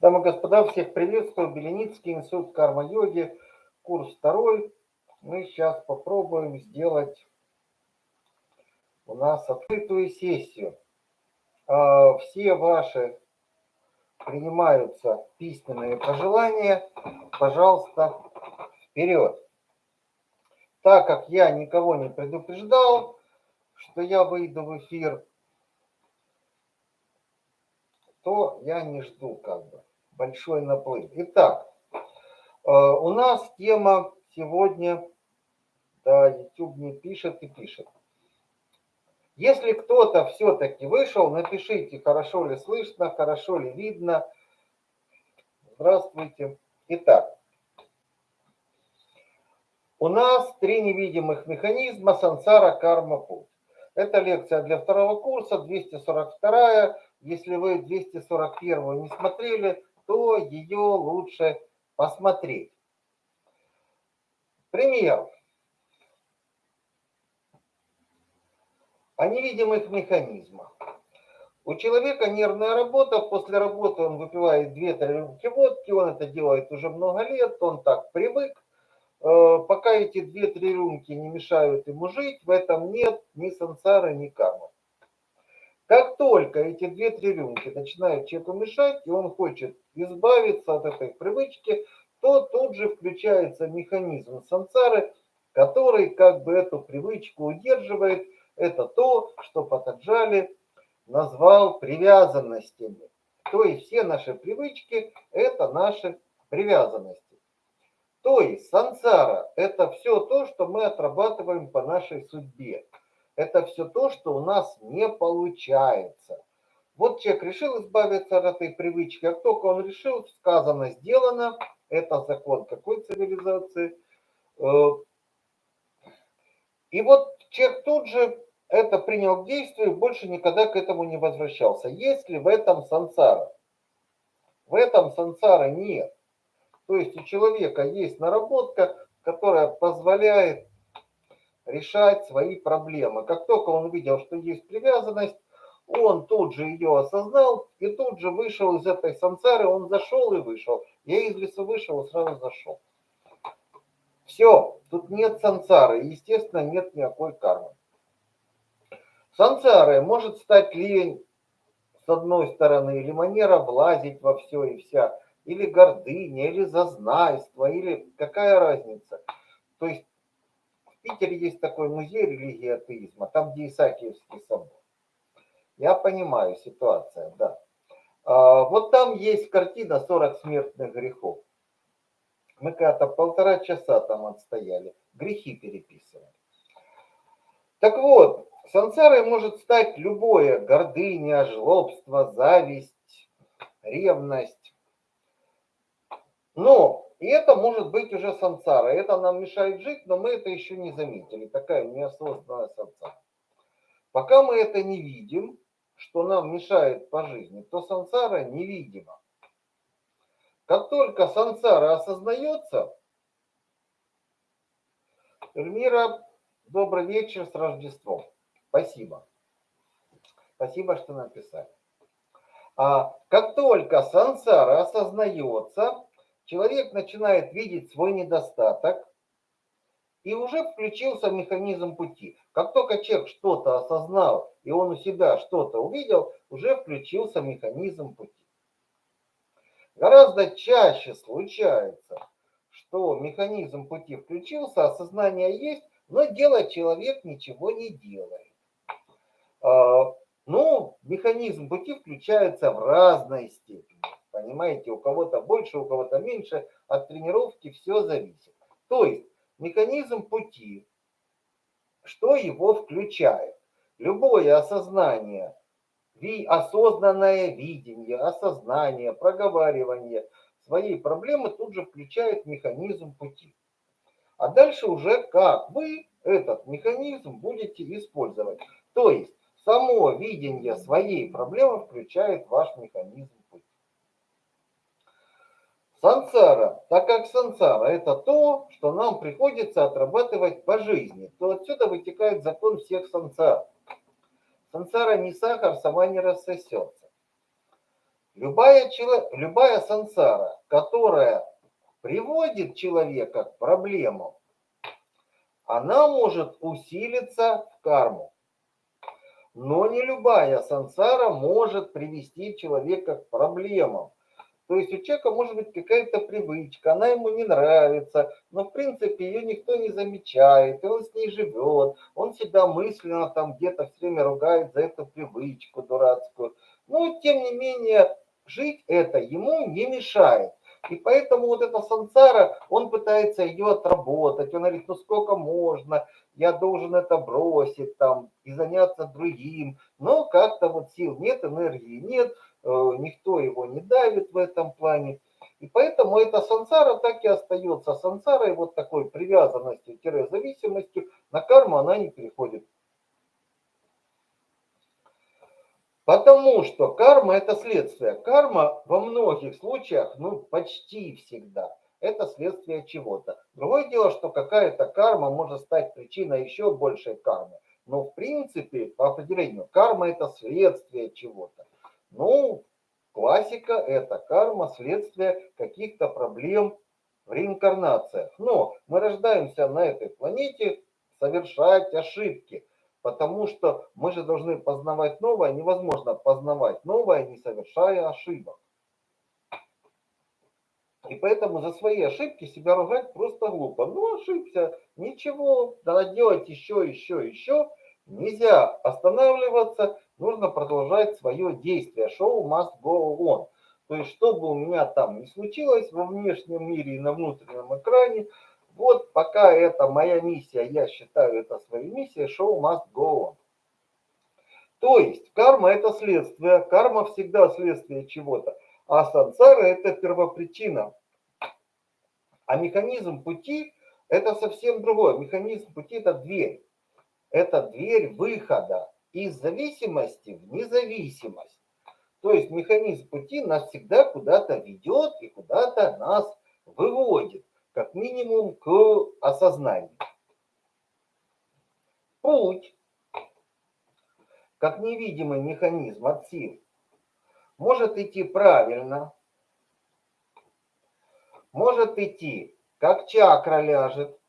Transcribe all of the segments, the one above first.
Дамы и господа, всех приветствую. Беленицкий институт карма-йоги, курс второй. Мы сейчас попробуем сделать у нас открытую сессию. А, все ваши принимаются письменные пожелания. Пожалуйста, вперед. Так как я никого не предупреждал, что я выйду в эфир, то я не жду как бы большой наплыв. Итак, э, у нас тема сегодня, да, YouTube не пишет и пишет. Если кто-то все-таки вышел, напишите, хорошо ли слышно, хорошо ли видно. Здравствуйте. Итак, у нас три невидимых механизма сансара карма путь. Это лекция для второго курса, 242 если вы 241 не смотрели, то ее лучше посмотреть. Пример. О невидимых механизмах. У человека нервная работа, после работы он выпивает 2-3 рюмки водки, он это делает уже много лет, он так привык. Э, пока эти 2-3 рюмки не мешают ему жить, в этом нет ни сансары, ни кармы. Как только эти две-три рюмки начинают человеку мешать, и он хочет избавиться от этой привычки, то тут же включается механизм сансары, который как бы эту привычку удерживает. Это то, что Патаджали назвал привязанностями. То есть все наши привычки – это наши привязанности. То есть сансара – это все то, что мы отрабатываем по нашей судьбе это все то, что у нас не получается. Вот человек решил избавиться от этой привычки, как только он решил, сказано, сделано, это закон какой цивилизации. Э, и вот человек тут же это принял к действию, больше никогда к этому не возвращался. Есть ли в этом сансара? В этом сансара нет. То есть у человека есть наработка, которая позволяет решать свои проблемы. Как только он увидел, что есть привязанность, он тут же ее осознал и тут же вышел из этой сансары, он зашел и вышел. Я из леса вышел и сразу зашел. Все, тут нет сансары, естественно, нет никакой кармы. Сансарой может стать лень, с одной стороны, или манера влазить во все и вся, или гордыня, или зазнайство, или какая разница. То есть Питере есть такой музей религии атеизма, там где Исаакиевский собор. Я понимаю ситуация, да. А, вот там есть картина «40 смертных грехов». Мы когда-то полтора часа там отстояли, грехи переписывали. Так вот, сансарой может стать любое гордыня, жлобство, зависть, ревность. Но и это может быть уже сансара. Это нам мешает жить, но мы это еще не заметили. Такая неосознанная сансара. Пока мы это не видим, что нам мешает по жизни, то сансара невидима. Как только сансара осознается, Эльмира, добрый вечер с Рождеством. Спасибо. Спасибо, что написали. А как только сансара осознается, человек начинает видеть свой недостаток, и уже включился механизм пути. Как только человек что-то осознал, и он у себя что-то увидел, уже включился механизм пути. Гораздо чаще случается, что механизм пути включился, осознание есть, но делать человек ничего не делает. А, ну, механизм пути включается в разной степени. Понимаете, у кого-то больше, у кого-то меньше. От тренировки все зависит. То есть механизм пути, что его включает? Любое осознание, осознанное видение, осознание, проговаривание своей проблемы тут же включает механизм пути. А дальше уже как вы этот механизм будете использовать. То есть само видение своей проблемы включает ваш механизм Сансара, так как сансара это то, что нам приходится отрабатывать по жизни, то отсюда вытекает закон всех сансар. Сансара не сахар, сама не рассосется. Любая, любая сансара, которая приводит человека к проблемам, она может усилиться в карму. Но не любая сансара может привести человека к проблемам. То есть у человека может быть какая-то привычка, она ему не нравится, но в принципе ее никто не замечает, и он с ней живет, он себя мысленно там где-то все время ругает за эту привычку дурацкую. Но тем не менее жить это ему не мешает. И поэтому вот эта сансара, он пытается ее отработать. Он говорит, ну сколько можно, я должен это бросить там и заняться другим. Но как-то вот сил нет, энергии нет, никто его не давит в этом плане. И поэтому эта сансара так и остается. Сансара и вот такой привязанностью, зависимостью на карму она не переходит. Потому что карма это следствие. Карма во многих случаях, ну почти всегда, это следствие чего-то. Другое дело, что какая-то карма может стать причиной еще большей кармы. Но в принципе, по определению, карма это следствие чего-то. Ну, классика это карма, следствие каких-то проблем в реинкарнациях. Но мы рождаемся на этой планете совершать ошибки. Потому что мы же должны познавать новое. Невозможно познавать новое, не совершая ошибок. И поэтому за свои ошибки себя ругать просто глупо. Ну, ошибся, ничего, надо делать еще, еще, еще. Нельзя останавливаться, нужно продолжать свое действие. Шоу must go on. То есть, что бы у меня там ни случилось во внешнем мире и на внутреннем экране, вот пока это моя миссия, я считаю это своей миссией, шоу must go on. То есть карма это следствие, карма всегда следствие чего-то, а сансара это первопричина. А механизм пути это совсем другое. Механизм пути это дверь. Это дверь выхода из зависимости в независимость. То есть механизм пути нас всегда куда-то ведет и куда-то нас выводит как минимум к осознанию. Путь, как невидимый механизм от сил, может идти правильно, может идти, как чакра ляжет,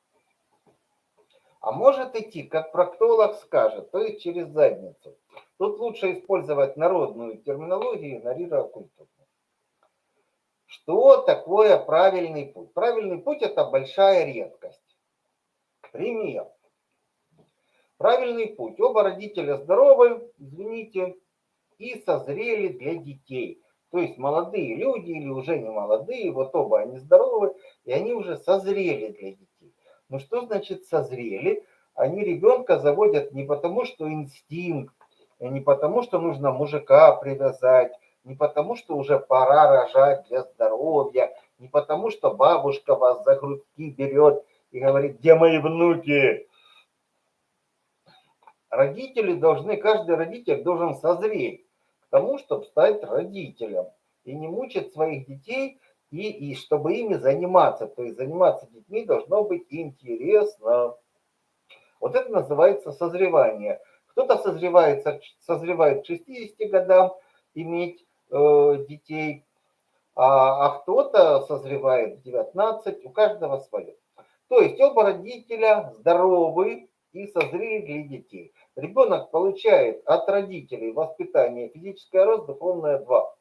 а может идти, как проктолог скажет, то есть через задницу. Тут лучше использовать народную терминологию, игнорируя культуру. Что такое правильный путь? Правильный путь – это большая редкость. Пример. Правильный путь. Оба родителя здоровы, извините, и созрели для детей. То есть молодые люди или уже не молодые, вот оба они здоровы, и они уже созрели для детей. Ну что значит созрели? Они ребенка заводят не потому, что инстинкт, не потому, что нужно мужика привязать, не потому, что уже пора рожать для здоровья, не потому, что бабушка вас за грудки берет и говорит, где мои внуки? Родители должны, каждый родитель должен созреть к тому, чтобы стать родителем и не мучить своих детей, и, и чтобы ими заниматься. То есть заниматься детьми должно быть интересно. Вот это называется созревание. Кто-то созревает, созревает к 60 годам иметь Э, детей, а, а кто-то созревает в 19, у каждого свое. То есть оба родителя здоровы и созрели для детей. Ребенок получает от родителей воспитание физическое рост, духовное два.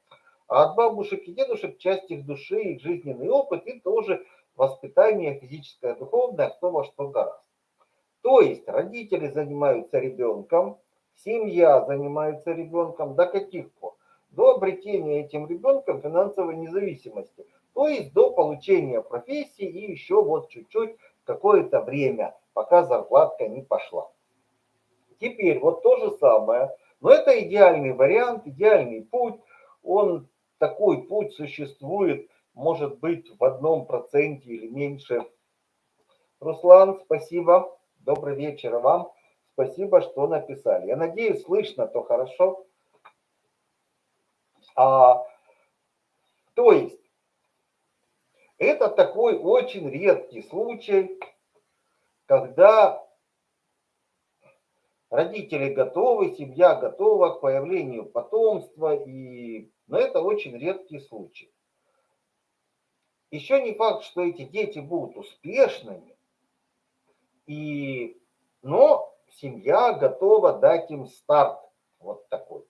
А от бабушек и дедушек часть их души, их жизненный опыт и тоже воспитание физическое, духовное, кто во что гораздо. То есть родители занимаются ребенком, семья занимается ребенком до каких пор? до обретения этим ребенком финансовой независимости, то есть до получения профессии и еще вот чуть-чуть какое-то время, пока зарплатка не пошла. Теперь вот то же самое, но это идеальный вариант, идеальный путь, он такой путь существует, может быть, в одном проценте или меньше. Руслан, спасибо, добрый вечер вам, спасибо, что написали. Я надеюсь, слышно, то хорошо. А, то есть, это такой очень редкий случай, когда родители готовы, семья готова к появлению потомства, и... но это очень редкий случай. Еще не факт, что эти дети будут успешными, и... но семья готова дать им старт вот такой.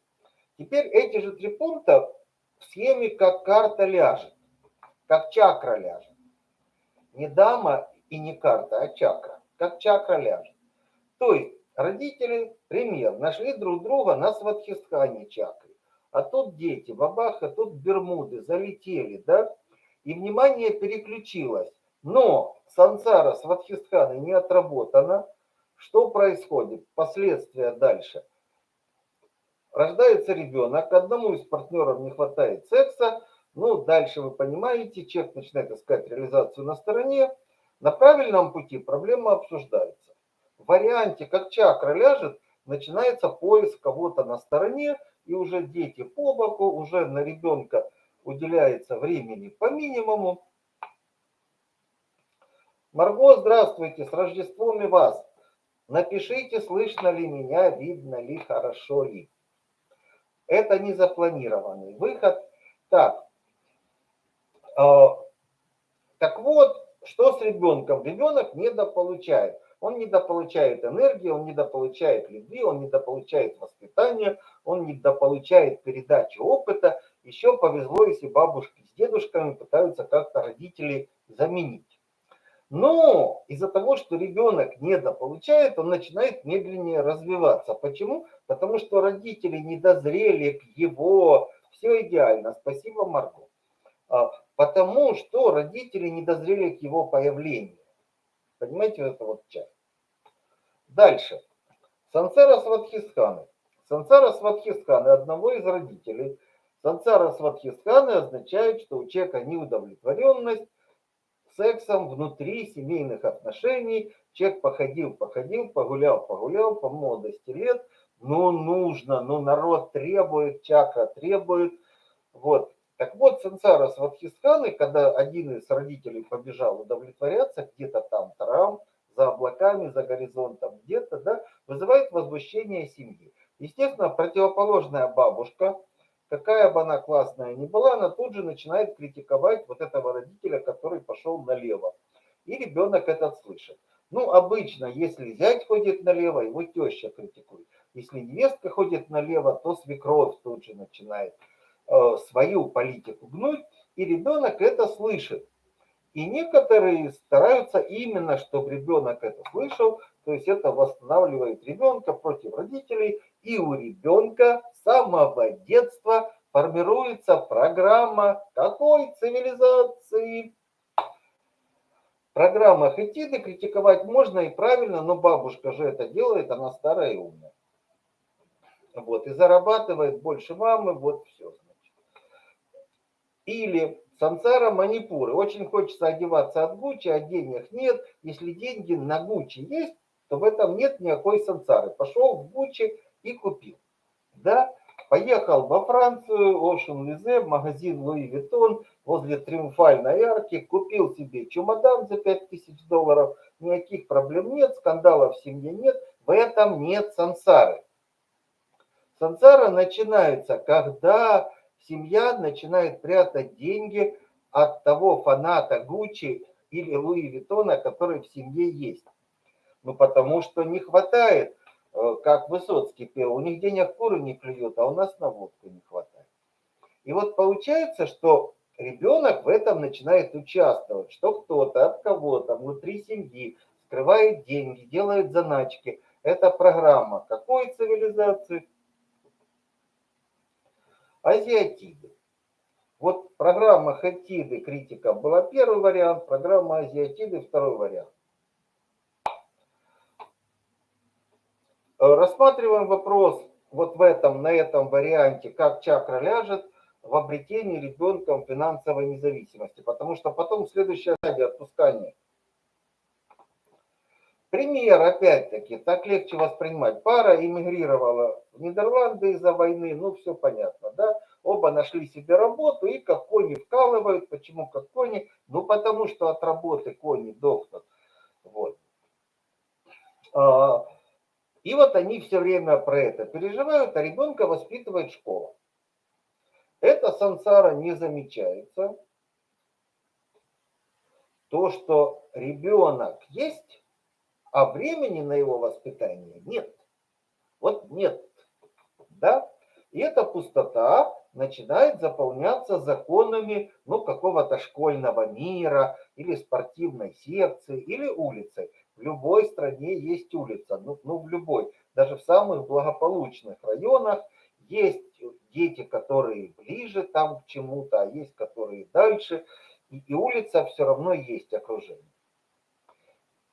Теперь эти же три пункта в схеме как карта ляжет, как чакра ляжет. Не дама и не карта, а чакра, как чакра ляжет. То есть родители, пример, нашли друг друга на сватхистхане чакре. А тут дети, бабаха, тут Бермуды, залетели, да? И внимание переключилось. Но сансара сватхистханы не отработана. Что происходит? Последствия дальше. Рождается ребенок, одному из партнеров не хватает секса, ну, дальше вы понимаете, человек начинает искать реализацию на стороне. На правильном пути проблема обсуждается. Варианте, как чакра ляжет, начинается поиск кого-то на стороне, и уже дети по боку, уже на ребенка уделяется времени по минимуму. Марго, здравствуйте, с Рождеством и вас. Напишите, слышно ли меня, видно ли, хорошо ли. Это не запланированный выход. Так, э, так вот, что с ребенком? Ребенок недополучает. Он недополучает энергии, он недополучает любви, он недополучает воспитания, он недополучает передачи опыта. Еще повезло, если бабушки с дедушками пытаются как-то родителей заменить. Но из-за того, что ребенок недополучает, он начинает медленнее развиваться. Почему? Потому что родители не дозрели к его... Все идеально. Спасибо, Марго. А, потому что родители не дозрели к его появлению. Понимаете, это вот часть. Дальше. Сансара Сватхистханы. Сансара Сватхистханы одного из родителей. Сансара Сватхистханы означает, что у человека неудовлетворенность, сексом внутри семейных отношений. Человек походил, походил, погулял, погулял по молодости лет. Ну, нужно, ну, народ требует, чакра требует. Вот. Так вот, сансара сватхистханы, когда один из родителей побежал удовлетворяться где-то там, там, за облаками, за горизонтом, где-то, да, вызывает возмущение семьи. Естественно, противоположная бабушка, какая бы она классная ни была, она тут же начинает критиковать вот этого родителя, который пошел налево. И ребенок этот слышит. Ну, обычно, если зять ходит налево, его теща критикует. Если невестка ходит налево, то свекровь тут же начинает э, свою политику гнуть, и ребенок это слышит. И некоторые стараются именно, чтобы ребенок это слышал, то есть это восстанавливает ребенка против родителей, и у ребенка с самого детства формируется программа какой цивилизации. Программа Хетиды критиковать можно и правильно, но бабушка же это делает, она старая и умная. Вот, и зарабатывает больше мамы, вот все. Или Сансара Манипуры. Очень хочется одеваться от Гуччи, а денег нет. Если деньги на Гуччи есть, то в этом нет никакой сансары. Пошел в Гуччи и купил. Да, поехал во Францию, Ocean Лизе, магазин Louis Vuitton, возле Триумфальной арки, купил себе чемодан за 5000 долларов, никаких проблем нет, скандалов в семье нет, в этом нет сансары. Сансара начинается, когда семья начинает прятать деньги от того фаната Гуччи или Луи Виттона, который в семье есть. Ну, потому что не хватает, э, как Высоцкий пел, у них денег куры не клюют, а у нас на водку не хватает. И вот получается, что ребенок в этом начинает участвовать, что кто-то от кого-то внутри семьи скрывает деньги, делает заначки. Это программа какой цивилизации? Азиатиды. Вот программа Хатиды критика была первый вариант, программа Азиатиды второй вариант. Рассматриваем вопрос вот в этом, на этом варианте, как чакра ляжет в обретении ребенком финансовой независимости. Потому что потом следующая стадия отпускания. Пример, опять-таки, так легче воспринимать. Пара эмигрировала в Нидерланды из-за войны, ну все понятно, да? Оба нашли себе работу и как кони вкалывают. Почему как кони? Ну потому что от работы кони дохнут. Вот. А, И вот они все время про это переживают, а ребенка воспитывает школа. Это сансара не замечается. То, что ребенок есть, а времени на его воспитание нет. Вот нет. Да? И эта пустота начинает заполняться законами ну, какого-то школьного мира или спортивной секции или улицей. В любой стране есть улица, ну, ну в любой. Даже в самых благополучных районах есть дети, которые ближе там к чему-то, а есть которые дальше. И, и улица все равно есть окружение.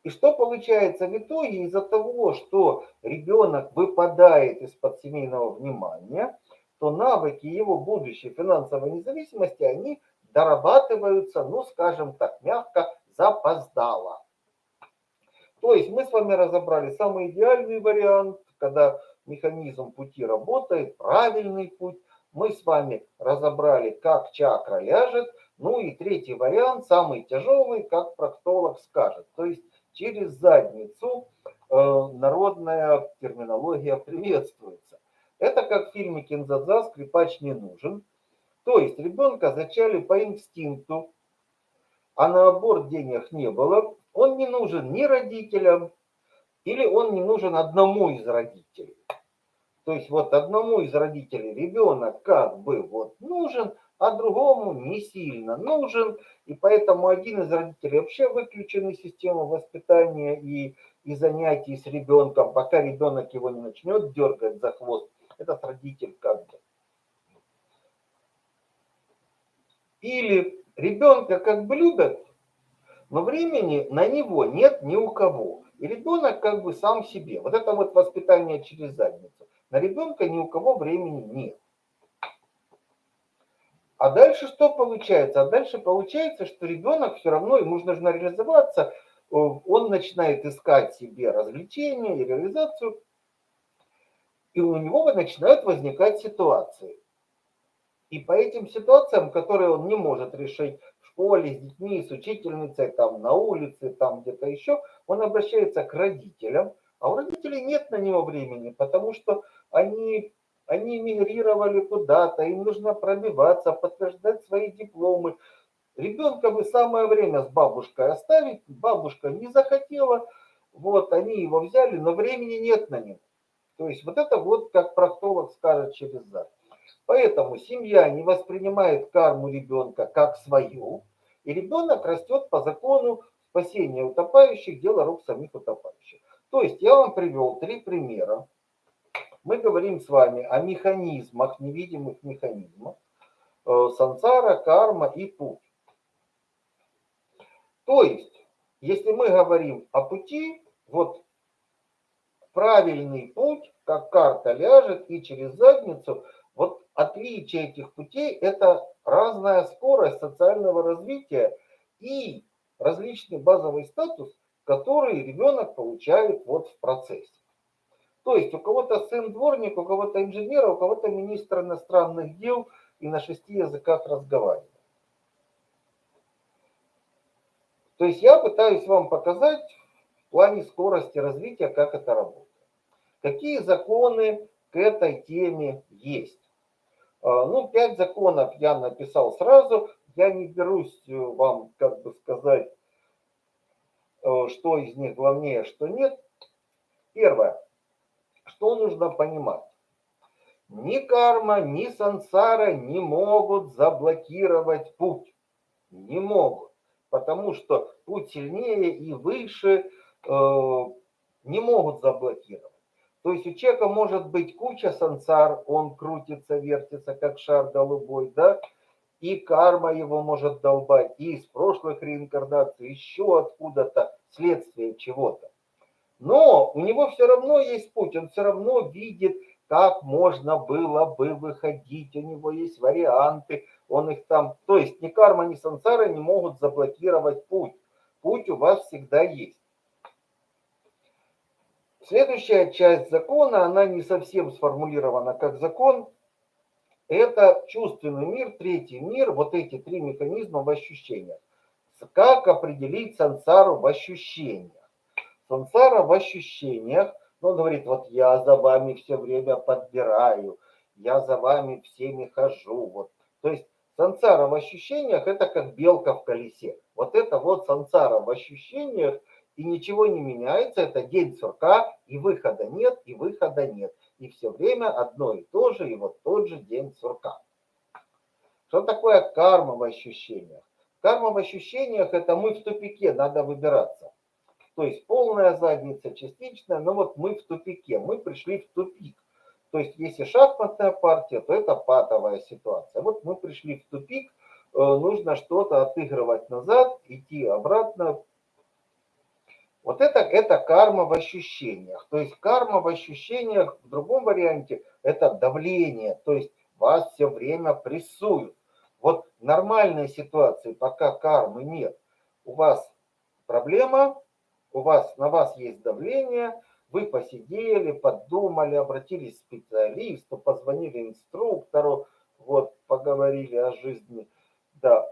И что получается в итоге? Из-за того, что ребенок выпадает из-под семейного внимания, то навыки его будущей финансовой независимости, они дорабатываются, ну, скажем так, мягко, запоздало. То есть мы с вами разобрали самый идеальный вариант, когда механизм пути работает, правильный путь. Мы с вами разобрали, как чакра ляжет. Ну и третий вариант, самый тяжелый, как проктолог скажет. То есть через задницу э, народная терминология приветствуется. Это как в фильме Кинзадза «Скрипач не нужен». То есть ребенка зачали по инстинкту, а на аборт денег не было. Он не нужен ни родителям, или он не нужен одному из родителей. То есть вот одному из родителей ребенок как бы вот нужен, а другому не сильно нужен. И поэтому один из родителей вообще выключен из системы воспитания и, и занятий с ребенком, пока ребенок его не начнет дергать за хвост этот родитель как бы. Или ребенка как бы любят, но времени на него нет ни у кого. И ребенок как бы сам себе. Вот это вот воспитание через задницу. На ребенка ни у кого времени нет. А дальше что получается? А дальше получается, что ребенок все равно, ему нужно реализоваться, он начинает искать себе развлечения и реализацию, и у него начинают возникать ситуации. И по этим ситуациям, которые он не может решить в школе, с детьми, с учительницей, там, на улице, там где-то еще, он обращается к родителям, а у родителей нет на него времени, потому что они, они мигрировали куда-то, им нужно пробиваться, подтверждать свои дипломы. Ребенка бы самое время с бабушкой оставить, бабушка не захотела, вот, они его взяли, но времени нет на него. То есть вот это вот, как проктолог скажет через зад. Поэтому семья не воспринимает карму ребенка как свою, и ребенок растет по закону спасения утопающих, дело рук самих утопающих. То есть я вам привел три примера. Мы говорим с вами о механизмах, невидимых механизмах. Э, сансара, карма и путь. То есть, если мы говорим о пути, вот правильный путь, как карта ляжет и через задницу, вот отличие этих путей – это разная скорость социального развития и различный базовый статус, который ребенок получает вот в процессе. То есть у кого-то сын дворник, у кого-то инженер, у кого-то министр иностранных дел и на шести языках разговаривает. То есть я пытаюсь вам показать в плане скорости развития, как это работает. Какие законы к этой теме есть? А, ну, пять законов я написал сразу. Я не берусь э, вам, как бы сказать, э, что из них главнее, что нет. Первое. Что нужно понимать? Ни карма, ни сансара не могут заблокировать путь. Не могут. Потому что путь сильнее и выше э, не могут заблокировать. То есть у человека может быть куча сансар, он крутится, вертится, как шар голубой, да, и карма его может долбать, и из прошлых реинкарнаций, еще откуда-то, следствие чего-то. Но у него все равно есть путь, он все равно видит, как можно было бы выходить, у него есть варианты, он их там, то есть ни карма, ни сансара не могут заблокировать путь. Путь у вас всегда есть. Следующая часть закона, она не совсем сформулирована как закон. Это чувственный мир, третий мир, вот эти три механизма в ощущениях. Как определить сансару в ощущениях? Сансара в ощущениях, Он говорит, вот я за вами все время подбираю, я за вами всеми хожу. Вот. То есть сансара в ощущениях это как белка в колесе. Вот это вот сансара в ощущениях, и ничего не меняется, это день сурка, и выхода нет, и выхода нет. И все время одно и то же, и вот тот же день сурка. Что такое карма в ощущениях? Карма в ощущениях это мы в тупике, надо выбираться. То есть полная задница, частичная, но вот мы в тупике, мы пришли в тупик. То есть если шахматная партия, то это патовая ситуация. Вот мы пришли в тупик, э, нужно что-то отыгрывать назад, идти обратно. Вот это, это карма в ощущениях. То есть карма в ощущениях в другом варианте это давление. То есть вас все время прессуют. Вот нормальной ситуации, пока кармы нет, у вас проблема, у вас, на вас есть давление, вы посидели, подумали, обратились к специалисту, позвонили инструктору, вот, поговорили о жизни, да.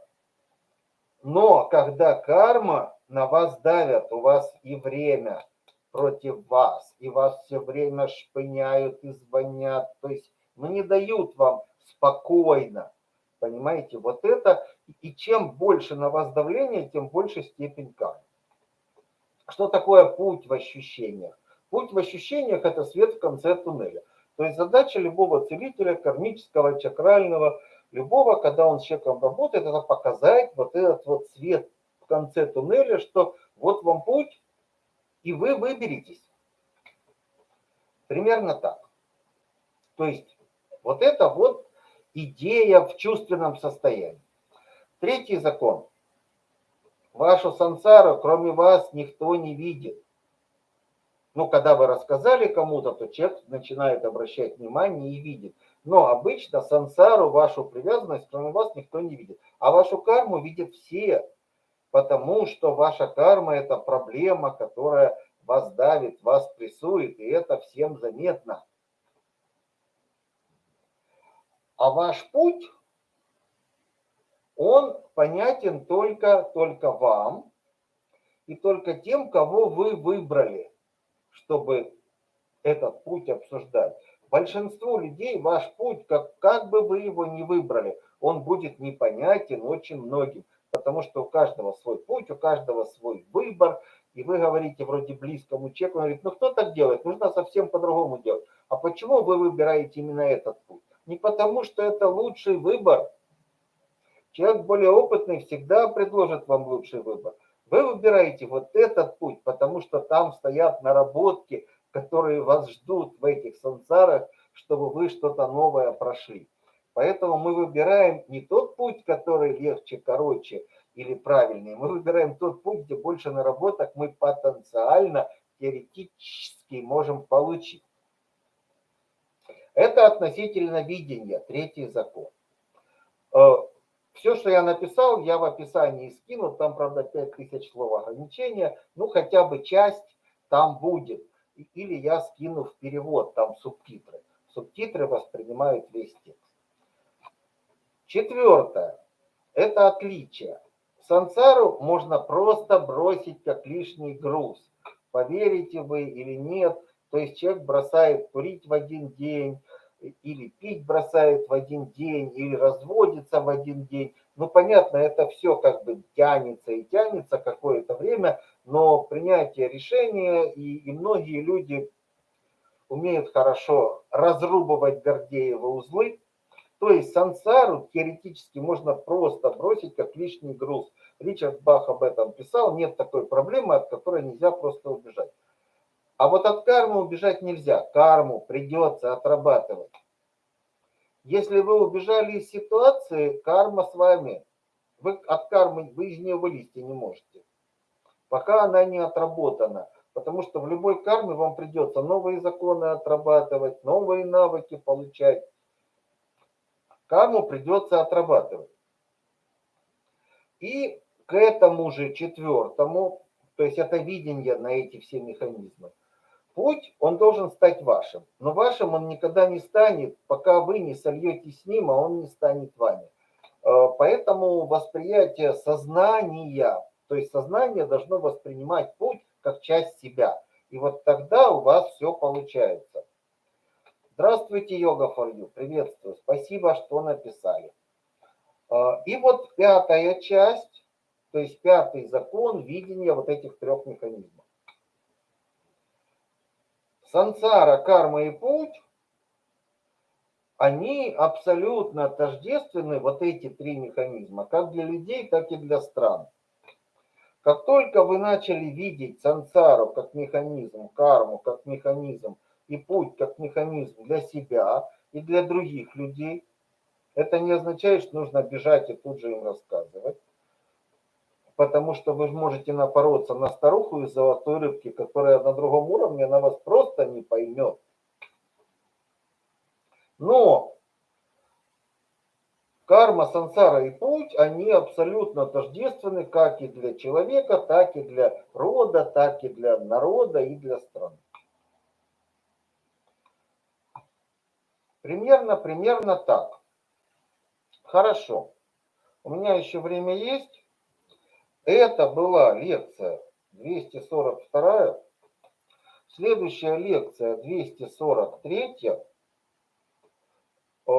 Но когда карма на вас давят, у вас и время против вас, и вас все время шпыняют и звонят, то есть ну, не дают вам спокойно, понимаете, вот это, и чем больше на вас давление, тем больше степень кармы. Что такое путь в ощущениях? Путь в ощущениях – это свет в конце туннеля. То есть задача любого целителя, кармического, чакрального, любого, когда он с человеком работает, это показать вот этот вот свет в конце туннеля, что вот вам путь, и вы выберетесь. Примерно так. То есть вот это вот идея в чувственном состоянии. Третий закон. Вашу сансару, кроме вас, никто не видит. Ну, когда вы рассказали кому-то, то человек начинает обращать внимание и видит. Но обычно сансару, вашу привязанность, кроме вас, никто не видит. А вашу карму видят все, потому что ваша карма – это проблема, которая вас давит, вас прессует, и это всем заметно. А ваш путь, он понятен только, только вам и только тем, кого вы выбрали – чтобы этот путь обсуждать. Большинству людей ваш путь, как, как бы вы его ни выбрали, он будет непонятен очень многим, потому что у каждого свой путь, у каждого свой выбор, и вы говорите вроде близкому человеку, он говорит, ну кто так делает, нужно совсем по-другому делать. А почему вы выбираете именно этот путь? Не потому, что это лучший выбор. Человек более опытный всегда предложит вам лучший выбор. Вы выбираете вот этот путь, потому что там стоят наработки, которые вас ждут в этих сансарах, чтобы вы что-то новое прошли. Поэтому мы выбираем не тот путь, который легче, короче или правильнее. Мы выбираем тот путь, где больше наработок мы потенциально, теоретически можем получить. Это относительно видения, третий закон. Все, что я написал, я в описании скину. Там, правда, 5000 слов ограничения. Ну, хотя бы часть там будет. Или я скину в перевод, там субтитры. Субтитры воспринимают весь текст. Четвертое. Это отличие. Сансару можно просто бросить как лишний груз. Поверите вы или нет. То есть человек бросает курить в один день, или пить бросает в один день, или разводится в один день. Ну, понятно, это все как бы тянется и тянется какое-то время, но принятие решения, и, и многие люди умеют хорошо разрубывать Гордеевы узлы, то есть сансару теоретически можно просто бросить как лишний груз. Ричард Бах об этом писал, нет такой проблемы, от которой нельзя просто убежать. А вот от кармы убежать нельзя. Карму придется отрабатывать. Если вы убежали из ситуации, карма с вами. Вы от кармы, вы из нее вылезти не можете. Пока она не отработана. Потому что в любой карме вам придется новые законы отрабатывать, новые навыки получать. Карму придется отрабатывать. И к этому же четвертому, то есть это видение на эти все механизмы, Путь, он должен стать вашим. Но вашим он никогда не станет, пока вы не сольетесь с ним, а он не станет вами. Э, поэтому восприятие сознания, то есть сознание должно воспринимать путь как часть себя. И вот тогда у вас все получается. Здравствуйте, Йога for You. Приветствую. Спасибо, что написали. А, и вот пятая часть, то есть пятый закон видения вот этих трех механизмов. Сансара, карма и путь, они абсолютно тождественны, вот эти три механизма, как для людей, так и для стран. Как только вы начали видеть сансару как механизм, карму как механизм и путь как механизм для себя и для других людей, это не означает, что нужно бежать и тут же им рассказывать. Потому что вы можете напороться на старуху из золотой рыбки, которая на другом уровне, она вас просто не поймет. Но карма, сансара и путь, они абсолютно тождественны как и для человека, так и для рода, так и для народа и для страны. Примерно, примерно так. Хорошо. У меня еще время есть. Это была лекция 242. Следующая лекция 243. Э,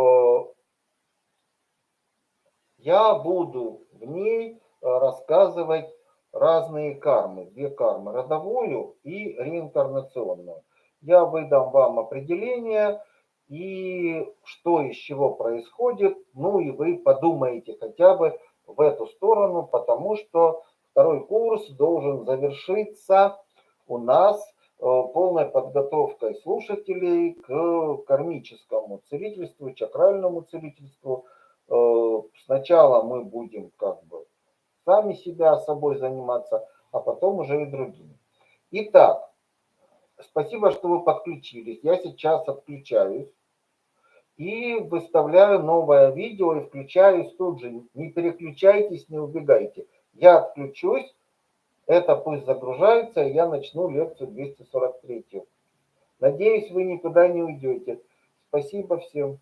я буду в ней э, рассказывать разные кармы, две кармы, родовую и реинкарнационную. Я выдам вам определение и что из чего происходит, ну и вы подумаете хотя бы в эту сторону, потому что второй курс должен завершиться у нас э, полной подготовкой слушателей к кармическому целительству, чакральному целительству. Э, сначала мы будем как бы сами себя собой заниматься, а потом уже и другими. Итак, спасибо, что вы подключились. Я сейчас отключаюсь и выставляю новое видео и включаюсь тут же. Не переключайтесь, не убегайте. Я отключусь, это пусть загружается, и я начну лекцию 243. Надеюсь, вы никуда не уйдете. Спасибо всем.